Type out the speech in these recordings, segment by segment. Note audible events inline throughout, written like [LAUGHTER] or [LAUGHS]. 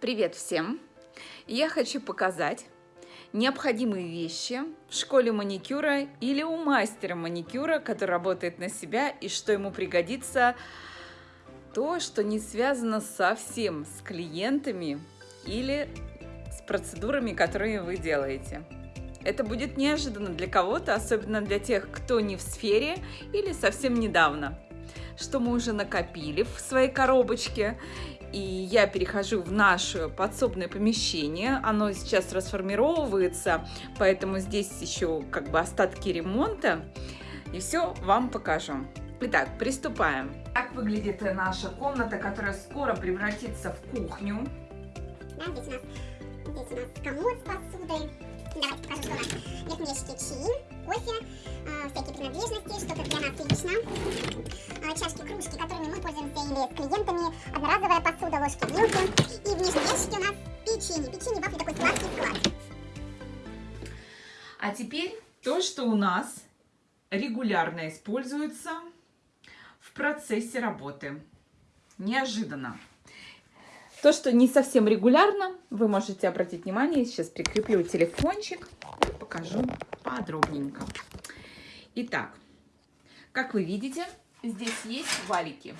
Привет всем! Я хочу показать необходимые вещи в школе маникюра или у мастера маникюра, который работает на себя и что ему пригодится то, что не связано совсем с клиентами или с процедурами, которые вы делаете. Это будет неожиданно для кого-то, особенно для тех, кто не в сфере или совсем недавно. Что мы уже накопили в своей коробочке. И я перехожу в наше подсобное помещение. Оно сейчас расформировывается, поэтому здесь еще как бы остатки ремонта. И все вам покажу. Итак, приступаем. Так выглядит наша комната, которая скоро превратится в кухню. Да, здесь у нас, здесь у нас комод с посудой. Давайте покажу, что у нас ящики чаи, кофе, э, всякие принадлежности, что-то для нас лично. Э, чашки, кружки, которыми мы пользуемся или с клиентами, одноразовая посуда, ложки, вилки. И в нижнем ящике у нас печенье. Печенье, вафли, такой сладкий склад. А теперь то, что у нас регулярно используется в процессе работы. Неожиданно. То, что не совсем регулярно, вы можете обратить внимание. Сейчас прикреплю телефончик и покажу подробненько. Итак, как вы видите, здесь есть валики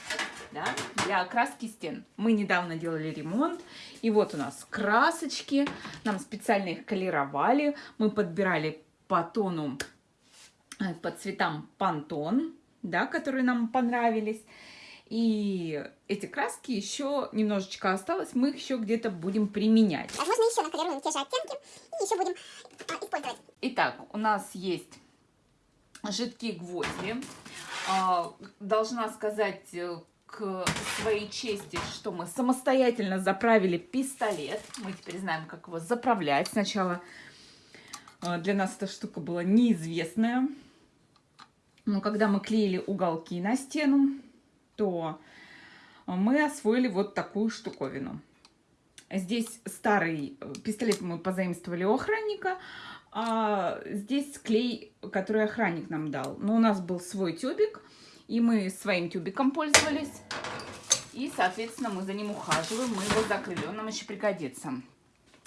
да, для окраски стен. Мы недавно делали ремонт, и вот у нас красочки. Нам специально их колеровали. Мы подбирали по тону, э, по цветам пантон, да, которые нам понравились. И эти краски еще немножечко осталось, мы их еще где-то будем применять. Возможно, еще наколируем те же оттенки и еще будем а, использовать. Итак, у нас есть жидкие гвозди. А, должна сказать э, к своей чести, что мы самостоятельно заправили пистолет. Мы теперь знаем, как его заправлять. Сначала э, для нас эта штука была неизвестная. Но когда мы клеили уголки на стену, то мы освоили вот такую штуковину. Здесь старый э, пистолет мы позаимствовали у охранника, а здесь клей, который охранник нам дал. Но у нас был свой тюбик, и мы своим тюбиком пользовались. И, соответственно, мы за ним ухаживаем, мы его закрыли, он нам еще пригодится.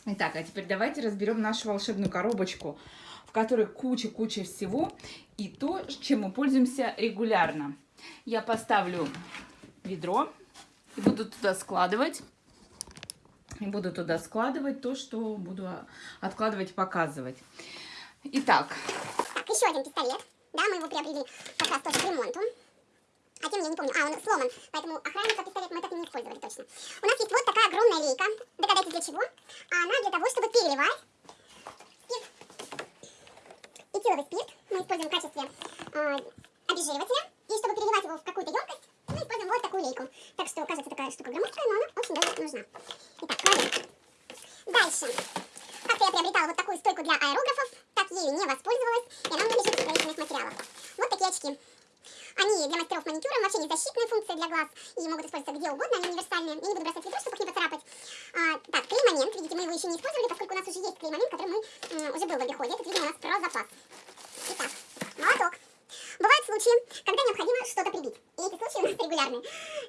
Итак, а теперь давайте разберем нашу волшебную коробочку, в которой куча-куча всего и то, чем мы пользуемся регулярно. Я поставлю ведро и буду туда складывать. И буду туда складывать то, что буду откладывать, показывать. Итак. Так, еще один пистолет. Да, мы его приобрели как раз тоже к ремонту. А тем я не помню. А, он сломан. Поэтому охранника пистолет мы так и не использовали точно. У нас есть вот такая огромная лейка. Догадайтесь для чего? А она для того, чтобы переливать. Этиловый спирт мы используем в качестве э, обезжиривателя. И чтобы переливать его в какую-то емкость, мы используем вот такую лейку. Так что, кажется, такая штука громоздкая, но она очень даже нужна. Итак, кладем. Дальше. Как-то я приобретала вот такую стойку для аэрографов, так ею не воспользовалась, и она у меня лежит в строительных материалах. Вот такие очки. Они для мастеров маникюра, вообще не защитная функция для глаз, и могут использоваться где угодно, они универсальные. Я не буду бросать ведро, чтобы не поцарапать. А, так, клей-момент, видите, мы его еще не использовали, поскольку у нас уже есть клей-момент, который мы, уже был в обиходе. Этот, видимо, у нас про запас. Итак, молоток. Бывают случаи, когда необходимо что-то прибить. И эти случаи у нас регулярные.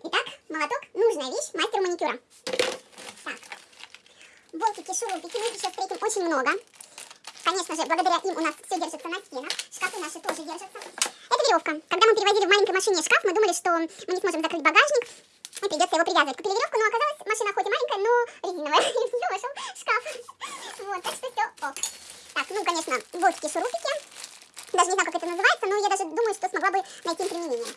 Итак, молоток – нужная вещь мастеру маникюра. Так, болтики, шурупики, мы сейчас встретим очень много. Конечно же, благодаря им у нас все держится на стенах. Шкафы наши тоже держатся. Это веревка. Когда мы переводили в маленькой машине шкаф, мы думали, что мы не сможем закрыть багажник. И придется его привязывать. Купили веревку, но оказалось, машина хоть и маленькая, но резиновая. [LAUGHS] И в нее вошел шкаф. Вот, так что все ок. Так, ну, конечно, болтики, шурупики. Даже не знаю, как это называется, но я даже думаю, что смогла бы найти им применение.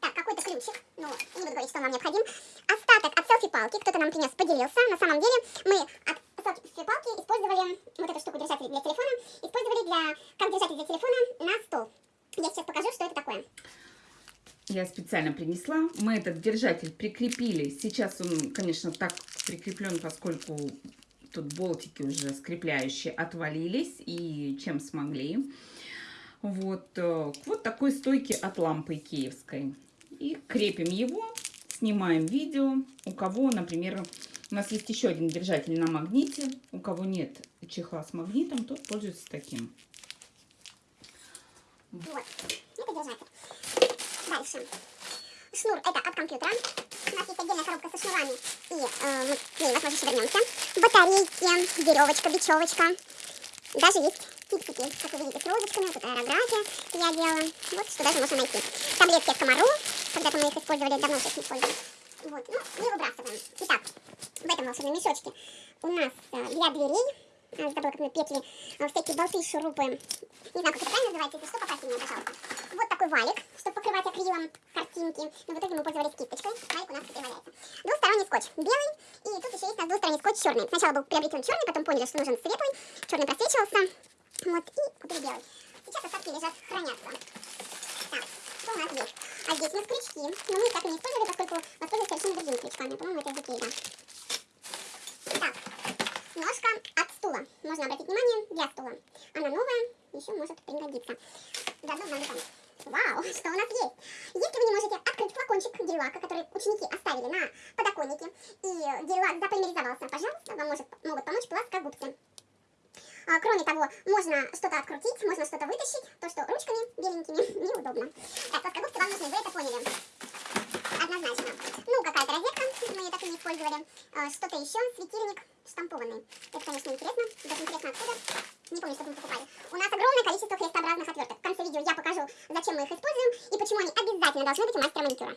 Так, какой-то ключик, ну, не буду говорить, что нам необходим. Остаток от селфи-палки, кто-то нам принес, поделился. На самом деле мы от селфи-палки использовали вот эту штуку держатель для телефона, использовали для, как держатель для телефона на стол. Я сейчас покажу, что это такое. Я специально принесла. Мы этот держатель прикрепили. Сейчас он, конечно, так прикреплен, поскольку тут болтики уже скрепляющие отвалились и чем смогли вот, э, вот такой стойке от лампы киевской. И крепим его, снимаем видео. У кого, например, у нас есть еще один держатель на магните. У кого нет чехла с магнитом, тот пользуется таким. Вот, это держатель. Дальше. Шнур это от компьютера. У нас есть отдельная коробка со шнурами, и э, мы к ней, возможно, еще вернемся. Батарейки, веревочка, бечевочка. Даже есть фиксики, как вы видите, с розочками, это аэрография я делала. Вот что даже можно найти. Таблетки от комару, когда-то мы их использовали, давно сейчас не использовали. Вот, ну, не выбрасываем. Итак, в этом волшебном мешочке у нас э, для дверей, забыла, как мы петли, э, всякие болты, шурупы. Не знаю, как это правильно называется, если что, поправьте меня, пожалуйста. Вот такой валик, чтобы покрывать акрилом картинки. Но в итоге мы пользовались кисточкой. Валик у нас и валяется. Двусторонний скотч белый, и тут еще есть у нас двусторонний скотч черный. Сначала был приобретен черный, потом поняли, что нужен светлый. Черный просвечивался. Вот, и купили белый. Сейчас остатки лежат, хранятся. Так, что у нас здесь? А здесь у нас крючки. Но мы их так и не использовали, поскольку воспользовались совершенно другими крючками. По-моему, это из Икеи. Так, ножка от стула. Можно обратить внимание, для стула. Она новая, еще может пригодиться. Заодно нам помочь. Вау, [LAUGHS] что у нас есть? Если вы не можете открыть флакончик гель-лака, который ученики оставили на подоконнике, и гель-лак заполимеризовался, пожалуйста, вам может, могут помочь плоскогубцы. А, кроме того, можно что-то открутить, можно что-то вытащить, то, что ручками беленькими [LAUGHS] неудобно. Так, плоскогубцы вам нужны, вы это поняли. Однозначно. Ну, какая-то розетка, мы ее так и не использовали. А, что-то еще, светильник штампованный. Это, конечно, интересно. Даже интересно, откуда. Не помню, что мы покупали. У нас огромное количество крестообразных отверток. В конце видео я покажу, зачем мы их используем и почему они обязательно должны быть у мастера маникюра.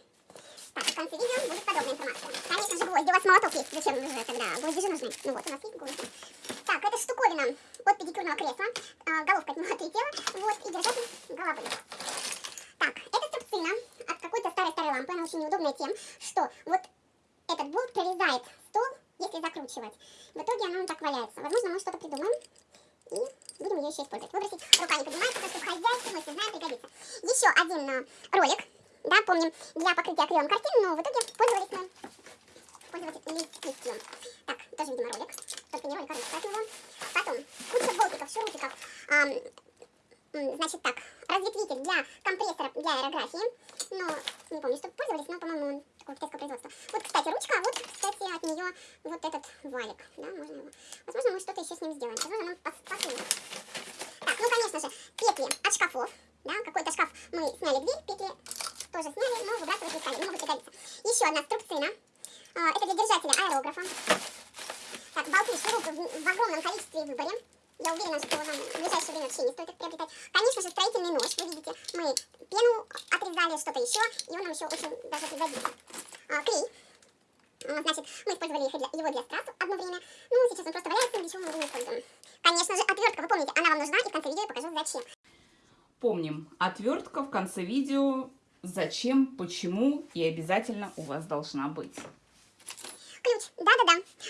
Так, в конце видео будет подробная информация. Конечно же, гвозди. У вас молоток есть. Зачем же тогда? Гвозди же нужны. Ну вот, у нас есть гвозди. Так, это штуковина от педикюрного кресла. А, головка от него отлетела. Вот, и держатель головы. Так, это струбцина от какой-то старой-старой лампы. Она очень неудобная тем, что вот этот болт прорезает стол, если закручивать. В итоге она так валяется. Возможно, мы что-то придумаем. И будем ее еще использовать. Выбросить рука не поднимается, потому что в мы все знаем пригодится. Еще один э, ролик. Да, помним, для покрытия акрилом картин, но в итоге пользовались мы пользовались. Так, тоже, видимо, ролик. Только не ролик, а ролик от него. Потом, куча болтиков, шурупиков. М, значит так, разветвитель для компрессора для аэрографии. Но не помню, что пользовались, но, по-моему, он такого китайского производства. Вот, кстати, ручка, а вот, кстати, от нее вот этот валик. Да, можно его. Возможно, мы что-то еще с ним сделаем. Возможно, нам пос- посунем. Так, ну, конечно же, петли от шкафов. Да, какой-то шкаф мы сняли дверь, петли тоже сняли, но выбрасывать не стали, могут пригодиться. Еще одна струбцина. А, Это для держателя аэрографа. Так, болты, шурупы в огромном количестве и выборе. Я уверена, что вам в ближайшее время вообще не стоит их приобретать. Конечно же, строительный нож. Вы видите, мы пену отрезали, что-то еще, и он нам еще очень даже пригодится. А, клей. А, Значит, мы использовали для- его для страз одно время. Ну, сейчас он просто валяется, ничего мы его не используем. Конечно же, отвертка, вы помните, она вам нужна, и в конце видео я покажу, зачем. Помним, отвертка в конце видео, зачем, почему и обязательно у вас должна быть.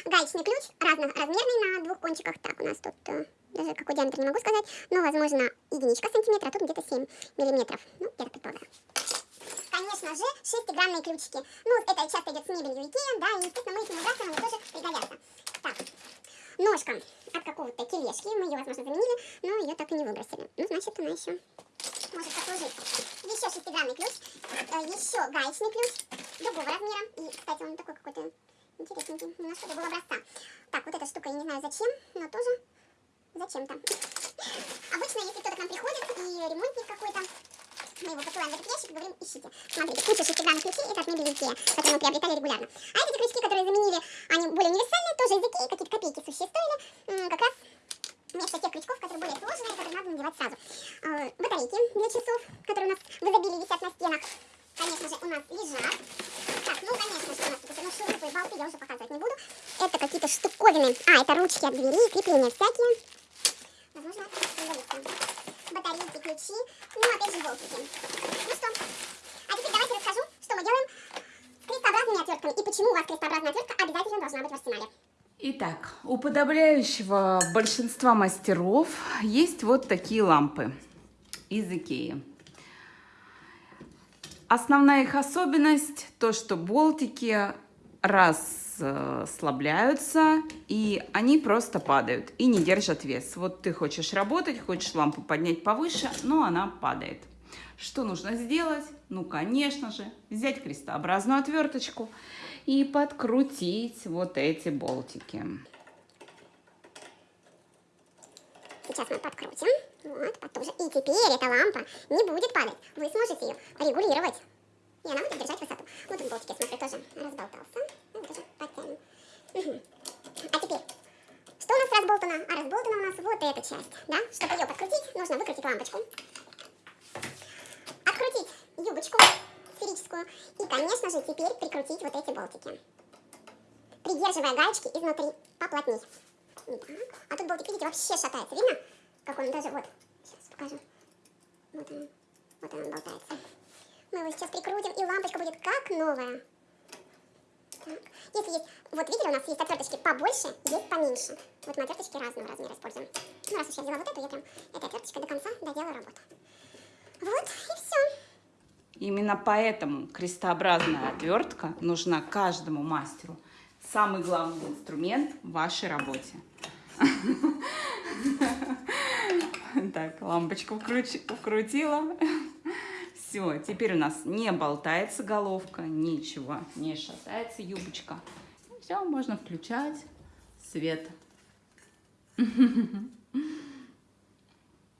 Гаечный ключ, разноразмерный на двух кончиках. Так, у нас тут э, даже какой диаметр не могу сказать, но, возможно, единичка сантиметра, а тут где-то 7 миллиметров. Ну, я так предполагаю. Конечно же, шестигранные ключики. Ну, это часто идет с мебелью Икея, да, и, естественно, мы их не выбрасываем, они тоже пригодятся. Так, ножка от какого-то тележки, мы ее, возможно, заменили, но ее так и не выбросили. Ну, значит, она еще может послужить. Еще шестигранный ключ, э, еще гаечный ключ другого размера. И, кстати, он такой какой-то интересненький, немножко другого образца. Так, вот эта штука, я не знаю зачем, но тоже зачем-то. Обычно, если кто-то к нам приходит и ремонтник какой-то, мы его посылаем в этот ящик и говорим, ищите. Смотрите, куча шестигранных ключей, это от мебели Икея, которые мы приобретали регулярно. А эти крючки, которые заменили, они более универсальные, тоже из Икеи, какие-то копейки сущие стоили, как раз вместо тех крючков, которые более сложные, которые надо надевать сразу. А, Батарейки для часов, которые у нас в изобилии висят на стенах, конечно же, у нас лежат. Ну, конечно же, у нас тут ну, шурупы и болты я уже показывать не буду. Это какие-то штуковины. А, это ручки от двери, крепления всякие. Возможно. Батарейки, ключи, ну, опять же, болтики. Ну что, а теперь давайте расскажу, что мы делаем с крестообразными отвертками и почему у вас крестообразная отвертка обязательно должна быть в арсенале. Итак, у подавляющего большинства мастеров есть вот такие лампы из Икеи. Основная их особенность то, что болтики расслабляются и они просто падают и не держат вес. Вот ты хочешь работать, хочешь лампу поднять повыше, но она падает. Что нужно сделать? Ну, конечно же, взять крестообразную отверточку и подкрутить вот эти болтики. Сейчас мы подкрутим. Вот, потуже. И теперь эта лампа не будет падать. Вы сможете ее регулировать. и она будет держать высоту. Вот тут болтик, я смотрю, тоже разболтался. Ну, тоже подтянем. А теперь, что у нас разболтано? А разболтана у нас вот эта часть, да? Чтобы ее подкрутить, нужно выкрутить лампочку. Открутить юбочку сферическую. И, конечно же, теперь прикрутить вот эти болтики. Придерживая гаечки изнутри поплотней. Так. А тут болтик, видите, вообще шатается. Видно? Как он даже вот. Сейчас покажу. Вот он. Вот он болтается. Мы его сейчас прикрутим, и лампочка будет как новая. Так. Если есть, вот видели, у нас есть отверточки побольше, есть поменьше. Вот мы отверточки разного размера используем. Ну, раз уж я взяла вот эту, я прям этой отверточкой до конца доделаю работу. Вот, и все. Именно поэтому крестообразная отвертка нужна каждому мастеру. Самый главный инструмент в вашей работе. [LAUGHS] Лампочку вкрутила. [LAUGHS] Все, теперь у нас не болтается головка, ничего, не шатается юбочка. Все, можно включать свет. [LAUGHS]